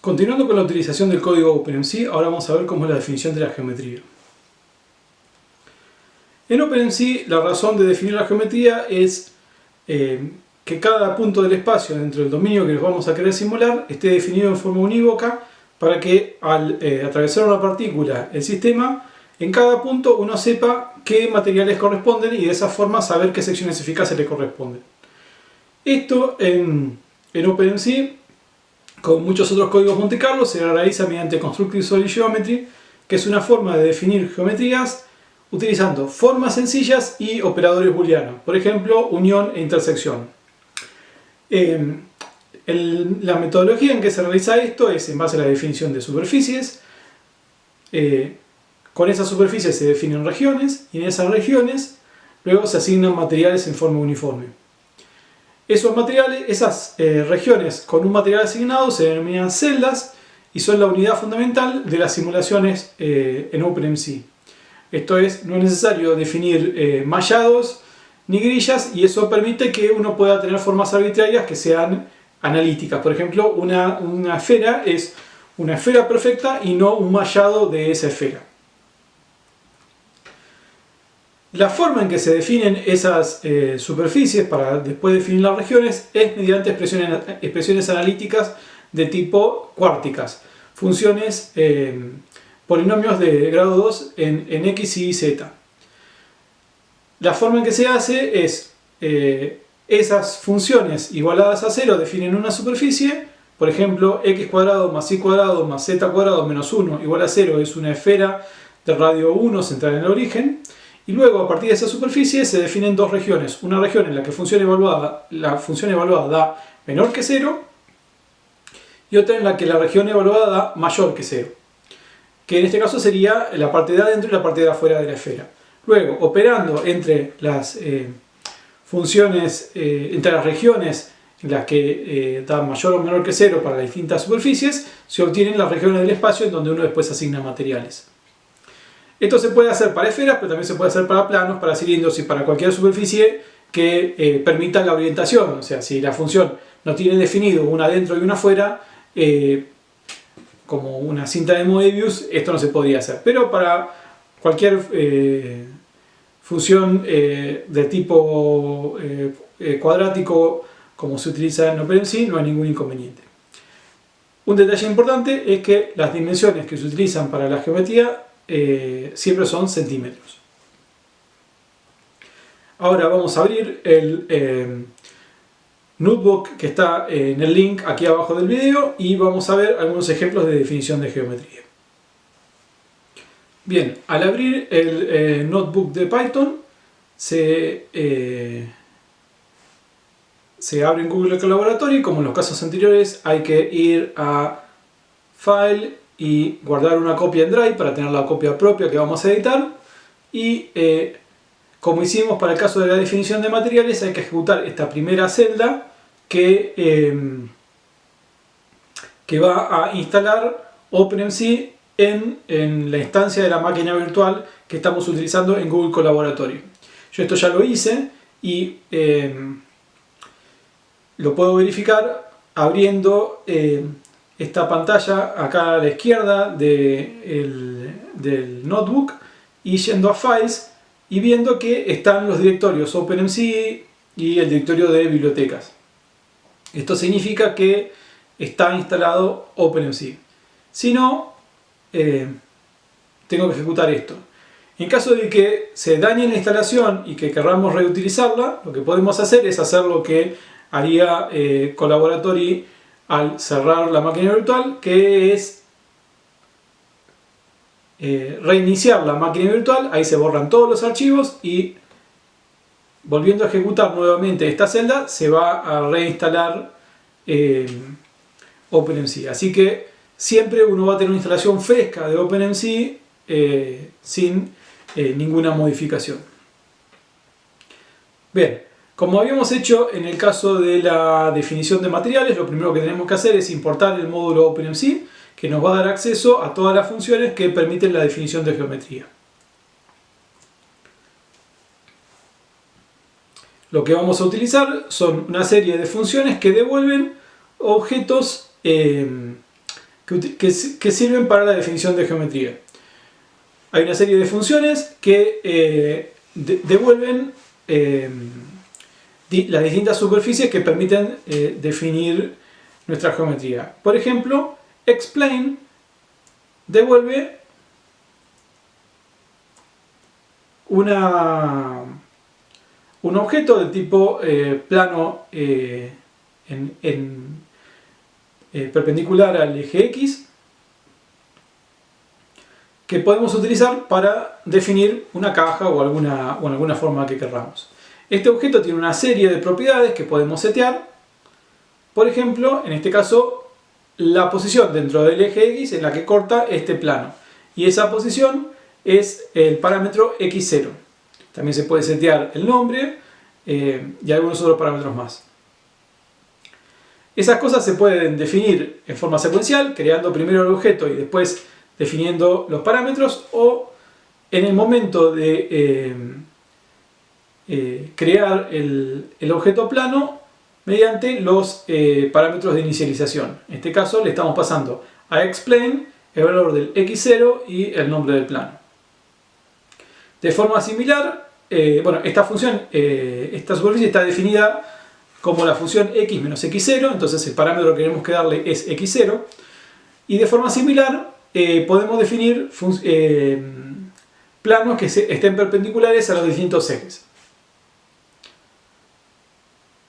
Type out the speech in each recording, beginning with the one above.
Continuando con la utilización del código OpenMC, ahora vamos a ver cómo es la definición de la geometría. En OpenMC la razón de definir la geometría es eh, que cada punto del espacio dentro del dominio que nos vamos a querer simular esté definido en forma unívoca para que al eh, atravesar una partícula el sistema, en cada punto uno sepa qué materiales corresponden y de esa forma saber qué secciones eficaces le corresponden. Esto en, en OpenMC con muchos otros códigos Monte Carlo se realiza mediante Constructive Solid Geometry, que es una forma de definir geometrías utilizando formas sencillas y operadores booleanos, por ejemplo, unión e intersección. Em, la metodología en que se realiza esto es en base a la definición de superficies. Eh, con esas superficies se definen regiones y en esas regiones luego se asignan materiales en forma uniforme. Esos materiales, esas eh, regiones con un material asignado se denominan celdas y son la unidad fundamental de las simulaciones eh, en OpenMC. Esto es, no es necesario definir eh, mallados ni grillas y eso permite que uno pueda tener formas arbitrarias que sean analíticas. Por ejemplo, una, una esfera es una esfera perfecta y no un mallado de esa esfera. La forma en que se definen esas eh, superficies para después definir las regiones es mediante expresiones, expresiones analíticas de tipo cuárticas, funciones, eh, polinomios de grado 2 en, x y z. La forma en que se hace es, eh, esas funciones igualadas a 0 definen una superficie, por ejemplo, x cuadrado más y cuadrado más z cuadrado menos 1 igual a 0 es una esfera de radio 1 central en el origen, y luego, a partir de esa superficie, se definen dos regiones. Una región en la que función evaluada, la función evaluada da menor que 0 y otra en la que la región evaluada da mayor que 0. Que en este caso sería la parte de adentro y la parte de afuera de la esfera. Luego, operando entre las eh, funciones, eh, entre las regiones en las que eh, da mayor o menor que 0 para las distintas superficies, se obtienen las regiones del espacio en donde uno después asigna materiales. Esto se puede hacer para esferas, pero también se puede hacer para planos, para cilindros y para cualquier superficie que eh, permita la orientación. O sea, si la función no tiene definido una adentro y una afuera, eh, como una cinta de Moebius, esto no se podría hacer. Pero para cualquier eh, función de tipo cuadrático como se utiliza en OpenMC, no hay ningún inconveniente. Un detalle importante es que las dimensiones que se utilizan para la geometría eh, siempre son centímetros. Ahora vamos a abrir el eh, notebook que está en el link aquí abajo del video y vamos a ver algunos ejemplos de definición de geometría. Bien, al abrir el eh, notebook de Python se, se abre en Google Colaboratory, como en los casos anteriores hay que ir a File, y guardar una copia en Drive para tener la copia propia que vamos a editar y eh, como hicimos para el caso de la definición de materiales hay que ejecutar esta primera celda que, em, que va a instalar OpenMC en, en, la instancia de la máquina virtual que estamos utilizando en Google Colaboratory. Yo esto ya lo hice y em, lo puedo verificar abriendo em, esta pantalla acá a la izquierda del notebook y yendo a Files y viendo que están los directorios OpenMC y el directorio de bibliotecas. Esto significa que está instalado OpenMC. Si no, eh, tengo que ejecutar esto. En caso de que se dañe la instalación y que queramos reutilizarla, lo que podemos hacer es hacer lo que haría eh, Collaboratory al cerrar la máquina virtual, que es eh, reiniciar la máquina virtual, ahí se borran todos los archivos y volviendo a ejecutar nuevamente esta celda se va a reinstalar eh, OpenMC. Así que siempre uno va a tener una instalación fresca de OpenMC eh, sin ninguna modificación. Bien, como habíamos hecho en el caso de la definición de materiales, lo primero que tenemos que hacer es importar el módulo OpenMC, que nos va a dar acceso a todas las funciones que permiten la definición de geometría. Lo que vamos a utilizar son una serie de funciones que devuelven objetos eh, que, sirven para la definición de geometría. Hay una serie de funciones que eh, devuelven eh, las distintas superficies que permiten eh, definir nuestra geometría. Por ejemplo, explain devuelve un objeto de tipo plano en, perpendicular al eje X que podemos utilizar para definir una caja o alguna, o alguna forma que querramos. Este objeto tiene una serie de propiedades que podemos setear. Por ejemplo, en este caso, la posición dentro del eje X en la que corta este plano. Y esa posición es el parámetro X0. También se puede setear el nombre eh, y algunos otros parámetros más. Esas cosas se pueden definir en forma secuencial, creando primero el objeto y después definiendo los parámetros o en el momento de eh, eh, crear el, objeto plano mediante los eh, parámetros de inicialización. En este caso le estamos pasando a explain el valor del x0 y el nombre del plano. De forma similar, bueno, esta función, esta superficie está definida como la función x menos x0, entonces el parámetro que queremos que darle es x0. Y de forma similar, eh, podemos definir eh, planos que estén perpendiculares a los distintos ejes.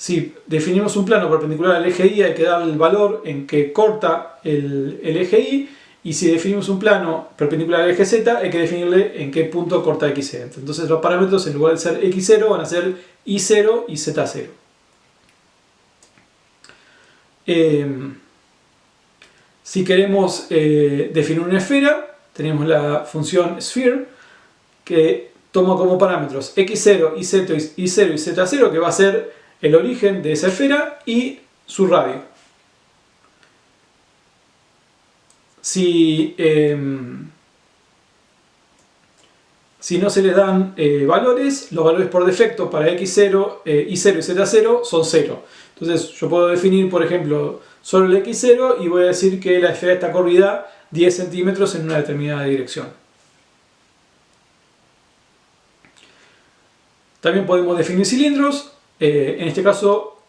Si definimos un plano perpendicular al eje Y hay que darle el valor en que corta el, eje Y y si definimos un plano perpendicular al eje Z hay que definirle en qué punto corta XZ. Entonces los parámetros en lugar de ser X0 van a ser Y0 y Z0. Si queremos eh, definir una esfera, tenemos la función sphere que toma como parámetros x0, y0 y z0 que va a ser el origen de esa esfera y su radio. Si, em, si no se les dan eh, valores, los valores por defecto para x0, y0 y z0 son 0. Entonces yo puedo definir, por ejemplo, solo el x0 y voy a decir que la esfera está corrida 10 centímetros en una determinada dirección. También podemos definir cilindros. Eh, en este caso,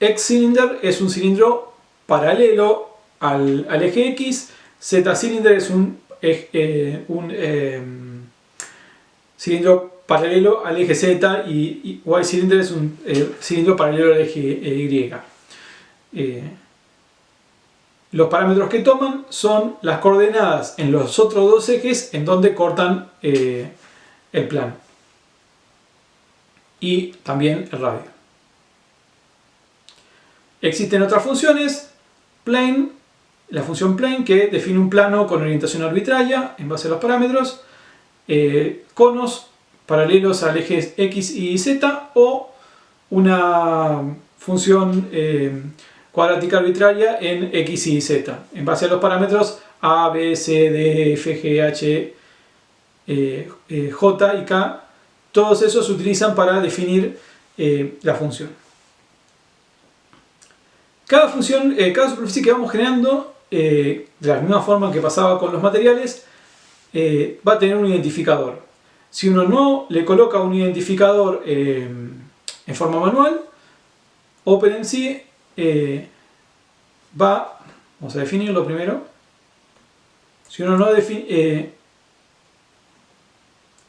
X-cylinder es un cilindro paralelo al, eje X. Z-cylinder es un, eh, em, cilindro paralelo al eje Z y, Y-cylinder es un eh, cilindro paralelo al eje Y. Los parámetros que toman son las coordenadas en los otros dos ejes en donde cortan el plano. Y también el radio. Existen otras funciones, plane, la función plane que define un plano con orientación arbitraria en base a los parámetros, eh, conos paralelos al eje X y Z o una función eh, cuadrática arbitraria en X y Z, en base a los parámetros A, B, C, D, F, G, H, eh, J y K, todos esos se utilizan para definir eh, la función. Cada función, cada superficie que vamos generando, de la misma forma que pasaba con los materiales, va a tener un identificador. Si uno no le coloca un identificador en forma manual, OpenMC eh, va, vamos a definirlo primero, si uno no, define, eh,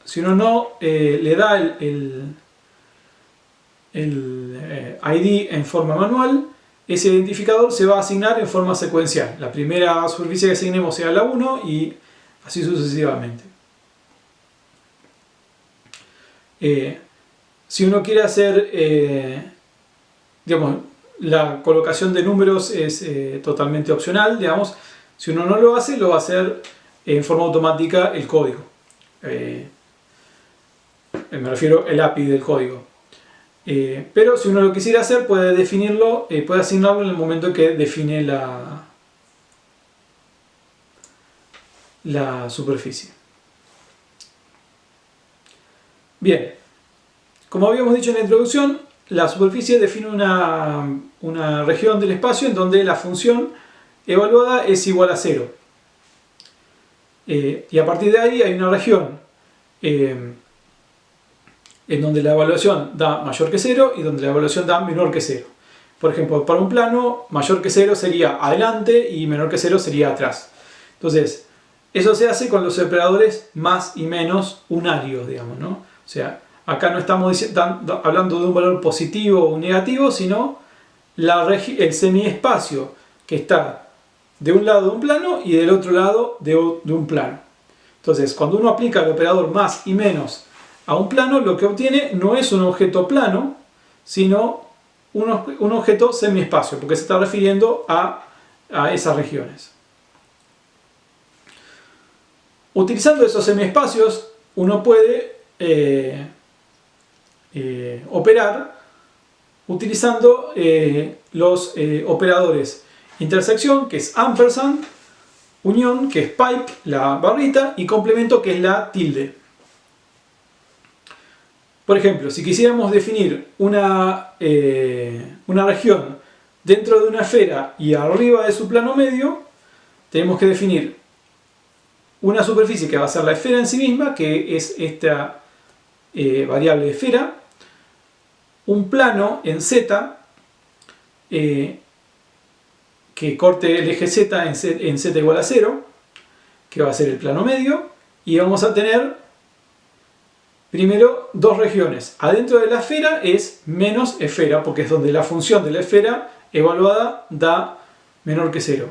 si uno no eh, le da el, el, ID en forma manual, ese identificador se va a asignar en forma secuencial. La primera superficie que asignemos sea la 1 y así sucesivamente. si uno quiere hacer, digamos, la colocación de números es eh, totalmente opcional, digamos. Si uno no lo hace, lo va a hacer en forma automática el código. Eh, me refiero el API del código. Eh, pero si uno lo quisiera hacer, puede definirlo, puede asignarlo en el momento que define la, la superficie. Bien, como habíamos dicho en la introducción, la superficie define una, región del espacio en donde la función evaluada es igual a 0. Eh, y a partir de ahí hay una región eh, en donde la evaluación da mayor que 0 y donde la evaluación da menor que 0. Por ejemplo, para un plano, mayor que 0 sería adelante y menor que 0 sería atrás. Entonces, eso se hace con los operadores más y menos unarios, digamos, ¿no? O sea, acá no estamos hablando de un valor positivo o negativo, sino el semiespacio que está de un lado de un plano y del otro lado de, un plano. Entonces, cuando uno aplica el operador más y menos a un plano, lo que obtiene no es un objeto plano, sino un, objeto semiespacio, porque se está refiriendo a, a esas regiones. Utilizando esos semiespacios uno puede eh, eh, operar utilizando eh, los operadores intersección, que es ampersand, unión, que es pipe, la barrita, y complemento, que es la tilde. Por ejemplo, si quisiéramos definir una, una región dentro de una esfera y arriba de su plano medio, tenemos que definir una superficie que va a ser la esfera en sí misma, que es esta eh, variable esfera, un plano en z, eh, que corte el eje z en, z en z igual a 0, que va a ser el plano medio, y vamos a tener primero dos regiones. Adentro de la esfera es menos esfera, porque es donde la función de la esfera evaluada da menor que 0.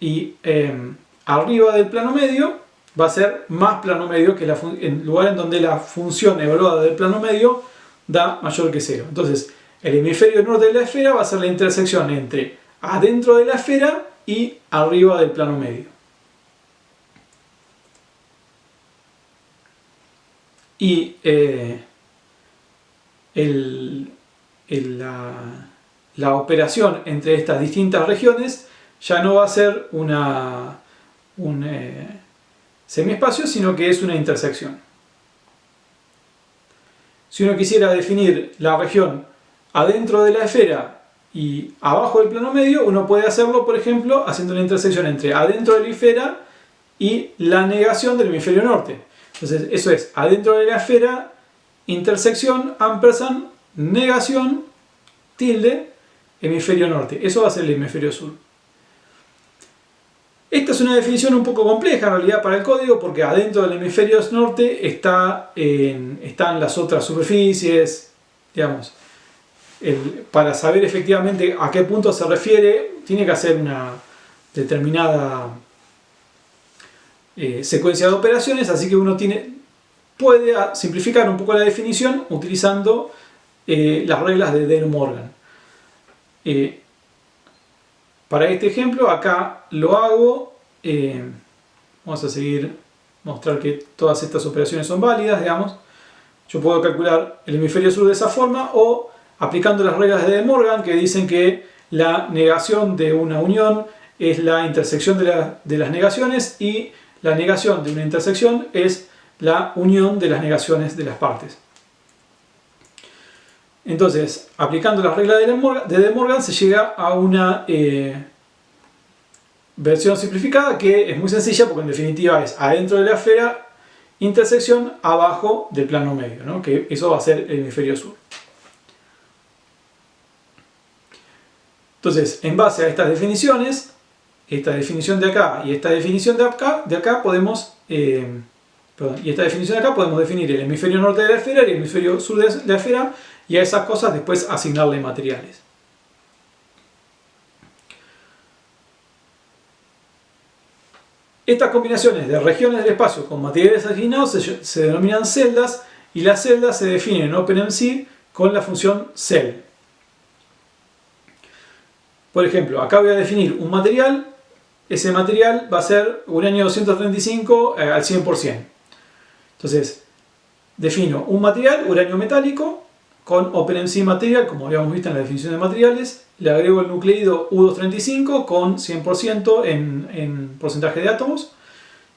Y em, arriba del plano medio va a ser más plano medio que el lugar en donde la función evaluada del plano medio da mayor que cero. Entonces, el hemisferio norte de la esfera va a ser la intersección entre adentro de la esfera y arriba del plano medio. Y eh, la operación entre estas distintas regiones ya no va a ser una un eh, semiespacio, sino que es una intersección. Si uno quisiera definir la región adentro de la esfera y abajo del plano medio, uno puede hacerlo, por ejemplo, haciendo una intersección entre adentro de la esfera y la negación del hemisferio norte. Entonces, eso es adentro de la esfera, intersección, ampersand, negación, tilde, hemisferio norte. Eso va a ser el hemisferio sur. Esta es una definición un poco compleja en realidad para el código porque adentro del hemisferio norte está están las otras superficies, digamos. para saber efectivamente a qué punto se refiere, tiene que hacer una determinada eh, secuencia de operaciones, así que uno tiene, puede simplificar un poco la definición utilizando eh, las reglas de De Morgan. Eh, para este ejemplo acá lo hago, vamos a seguir, mostrar que todas estas operaciones son válidas, digamos. Yo puedo calcular el hemisferio sur de esa forma o aplicando las reglas de De Morgan que dicen que la negación de una unión es la intersección de, de las negaciones y la negación de una intersección es la unión de las negaciones de las partes. Entonces, aplicando las reglas de De Morgan se llega a una eh, versión simplificada que es muy sencilla porque en definitiva es adentro de la esfera, intersección abajo del plano medio, que eso va a ser el hemisferio sur. Entonces, en base a estas definiciones, esta definición de acá y esta definición de acá, de acá podemos eh, y esta definición de acá podemos definir el hemisferio norte de la esfera y el hemisferio sur de la esfera y a esas cosas después asignarle materiales. Estas combinaciones de regiones del espacio con materiales asignados se, denominan celdas y las celdas se definen en OpenMC con la función cell. Por ejemplo, acá voy a definir un material, ese material va a ser uranio 235 eh, al 100%. Entonces, defino un material, uranio metálico, con OpenMC Material, como habíamos visto en la definición de materiales, le agrego el nucleido U235 con 100% en, en, porcentaje de átomos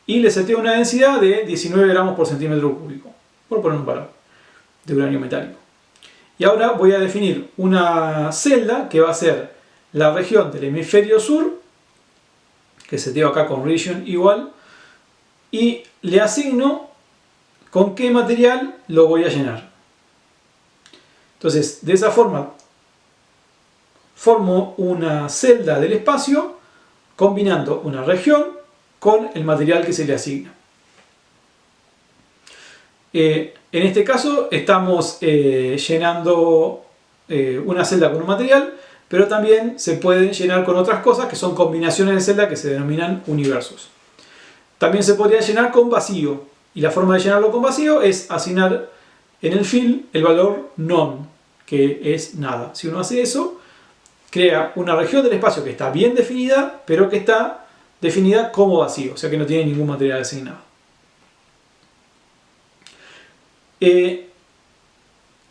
y le seteo una densidad de 19 gramos por centímetro cúbico, por poner un valor de uranio metálico. Y ahora voy a definir una celda que va a ser la región del hemisferio sur, que se dio acá con region igual, y le asigno con qué material lo voy a llenar. Entonces, de esa forma, formo una celda del espacio combinando una región con el material que se le asigna. Eh, en este caso estamos eh, llenando eh, una celda con un material, pero también se pueden llenar con otras cosas que son combinaciones de celda que se denominan universos. También se podría llenar con vacío, y la forma de llenarlo con vacío es asignar en el fill el valor none, que es nada. Si uno hace eso, crea una región del espacio que está bien definida, pero que está definida como vacío, o sea que no tiene ningún material asignado. Eh,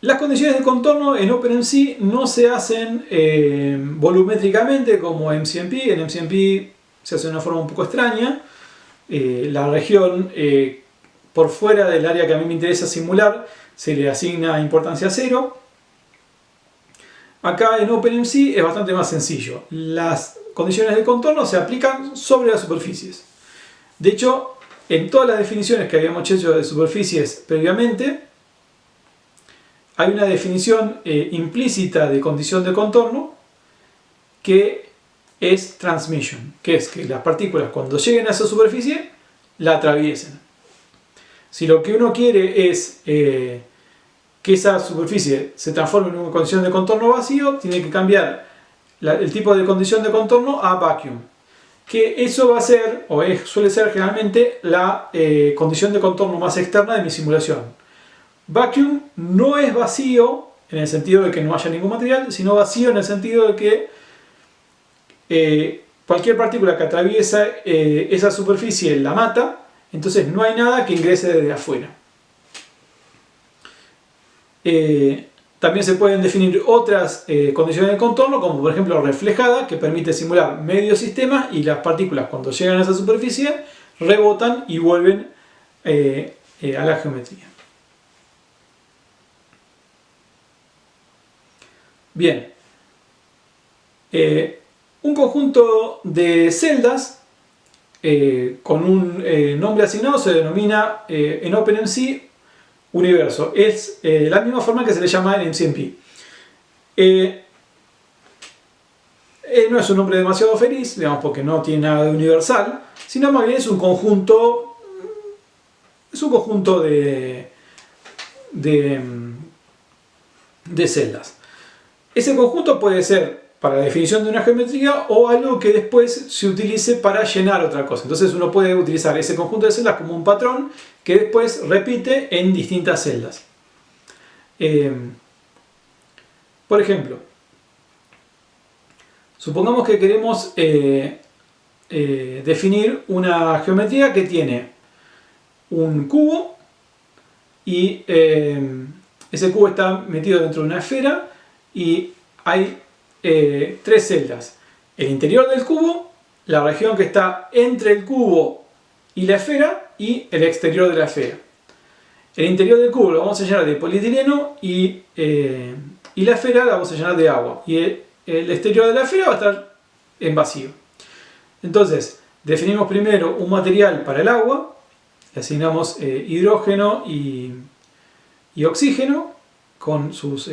las condiciones de contorno en OpenMC no se hacen eh, volumétricamente como en MCMP. En MCMP se hace de una forma un poco extraña. Eh, la región por fuera del área que a mí me interesa simular se le asigna importancia cero. Acá en OpenMC es bastante más sencillo. Las condiciones de contorno se aplican sobre las superficies. De hecho, en todas las definiciones que habíamos hecho de superficies previamente, hay una definición eh, implícita de condición de contorno que es transmission, que es que las partículas cuando lleguen a esa superficie la atraviesen. Si lo que uno quiere es eh, que esa superficie se transforme en una condición de contorno vacío, tiene que cambiar el tipo de condición de contorno a vacuum que eso va a ser, o suele ser generalmente, la eh, condición de contorno más externa de mi simulación. Vacuum no es vacío en el sentido de que no haya ningún material, sino vacío en el sentido de que eh, cualquier partícula que atraviesa eh, esa superficie la mata, entonces no hay nada que ingrese desde afuera. También se pueden definir otras eh, condiciones de contorno, como por ejemplo reflejada, que permite simular medio sistema y las partículas cuando llegan a esa superficie rebotan y vuelven eh, eh, a la geometría. Bien, un conjunto de celdas con un nombre asignado se denomina en OpenMC universo. Es eh, la misma forma que se le llama en MCMP. Eh, eh, no es un nombre demasiado feliz, digamos, porque no tiene nada de universal, sino más bien es un conjunto, es un conjunto de, de, de celdas. Ese conjunto puede ser para la definición de una geometría o algo que después se utilice para llenar otra cosa. Entonces uno puede utilizar ese conjunto de celdas como un patrón que después repite en distintas celdas. Eh, por ejemplo, supongamos que queremos eh, eh, definir una geometría que tiene un cubo y ese cubo está metido dentro de una esfera y hay eh, tres celdas. El interior del cubo, la región que está entre el cubo y la esfera y el exterior de la esfera. El interior del cubo lo vamos a llenar de polietileno y, eh, y la esfera la vamos a llenar de agua. Y el, exterior de la esfera va a estar en vacío. Entonces, definimos primero un material para el agua, le asignamos eh, hidrógeno y, y, oxígeno con sus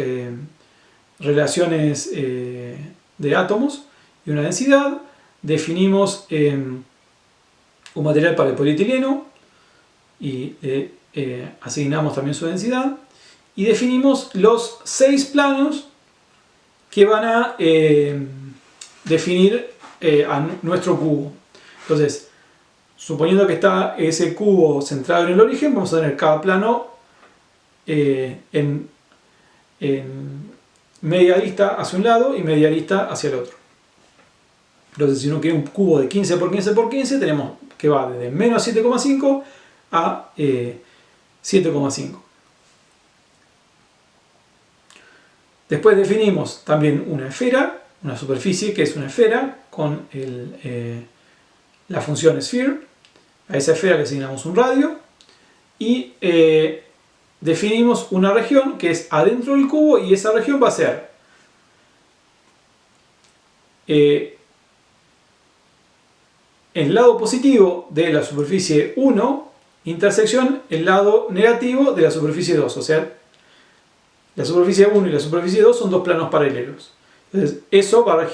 relaciones eh, de átomos y una densidad, definimos em, un material para el polietileno y eh, asignamos también su densidad y definimos los seis planos que van a definir eh, a nuestro cubo. Entonces, suponiendo que está ese cubo centrado en el origen, vamos a tener cada plano en lista hacia un lado y media lista hacia el otro. Entonces si uno quiere un cubo de 15 por 15 por 15 tenemos que va desde menos 7,5 a 7,5. Eh, Después definimos también una esfera, una superficie que es una esfera con eh, la función sphere. A esa esfera le asignamos un radio y eh, definimos una región que es adentro del cubo y esa región va a ser eh, el lado positivo de la superficie 1 intersección el lado negativo de la superficie 2. O sea, la superficie 1 y la superficie 2 son dos planos paralelos. Entonces, eso va a,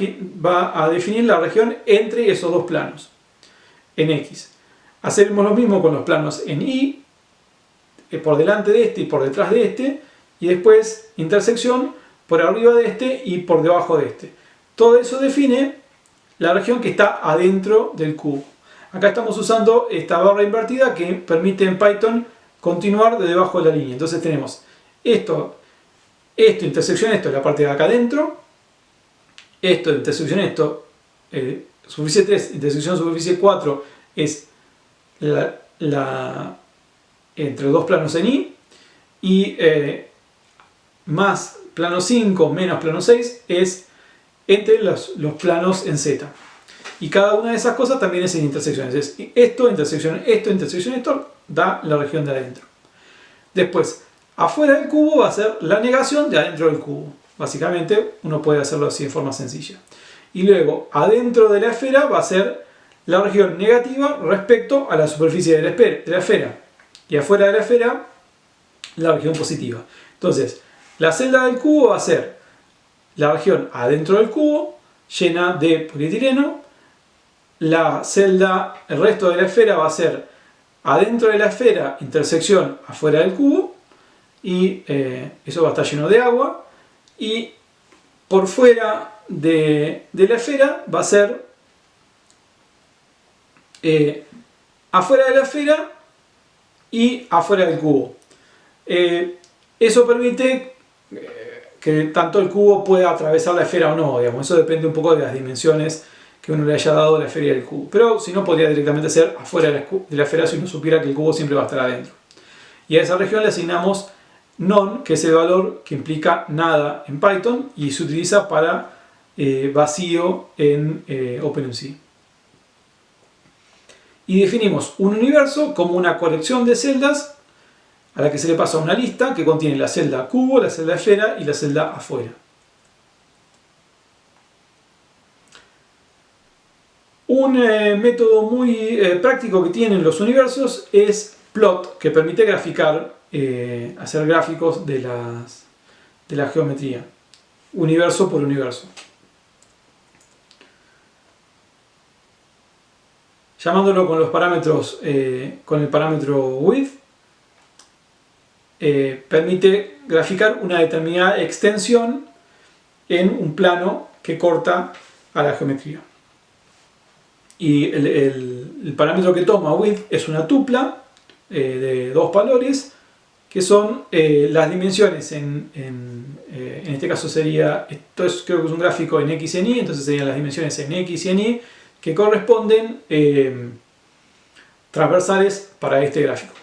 va a definir la región entre esos dos planos, en X. Hacemos lo mismo con los planos en Y, por delante de este y por detrás de este, y después intersección por arriba de este y por debajo de este. Todo eso define la región que está adentro del cubo. Acá estamos usando esta barra invertida que permite en Python continuar de debajo de la línea. Entonces tenemos esto, esto, intersección esto, la parte de acá adentro, esto, intersección esto, eh, superficie 3, intersección superficie 4 es la, entre dos planos en Y y eh, más plano 5 menos plano 6 es entre los, planos en Z. Y cada una de esas cosas también es en intersecciones. Es esto, intersección, esto, intersección, esto, da la región de adentro. Después, afuera del cubo va a ser la negación de adentro del cubo. Básicamente, uno puede hacerlo así de forma sencilla. Y luego, adentro de la esfera va a ser la región negativa respecto a la superficie de la esfera. Y afuera de la esfera, la región positiva. Entonces, la celda del cubo va a ser la región adentro del cubo, llena de polietileno. La celda, el resto de la esfera va a ser adentro de la esfera, intersección afuera del cubo. Y eh, eso va a estar lleno de agua. Y por fuera de, la esfera va a ser eh, afuera de la esfera y afuera del cubo. Eh, eso permite que tanto el cubo pueda atravesar la esfera o no, digamos. Eso depende un poco de las dimensiones que uno le haya dado a la esfera del cubo. Pero si no, podría directamente ser afuera de la esfera si uno supiera que el cubo siempre va a estar adentro. Y a esa región le asignamos none, que es el valor que implica nada en Python y se utiliza para eh, vacío en eh, OpenMC. Y definimos un universo como una colección de celdas a la que se le pasa una lista que contiene la celda cubo, la celda esfera y la celda afuera. Un eh, método muy eh, práctico que tienen los universos es plot, que permite graficar, eh, hacer gráficos de, de la geometría, universo por universo. Llamándolo con los parámetros, con el parámetro width, eh, permite graficar una determinada extensión en un plano que corta a la geometría. Y el, parámetro que toma width es una tupla eh, de dos valores que son eh, las dimensiones en, en, este caso sería, esto es, creo que es un gráfico en X y en Y, entonces serían las dimensiones en X y en Y que corresponden transversales para este gráfico.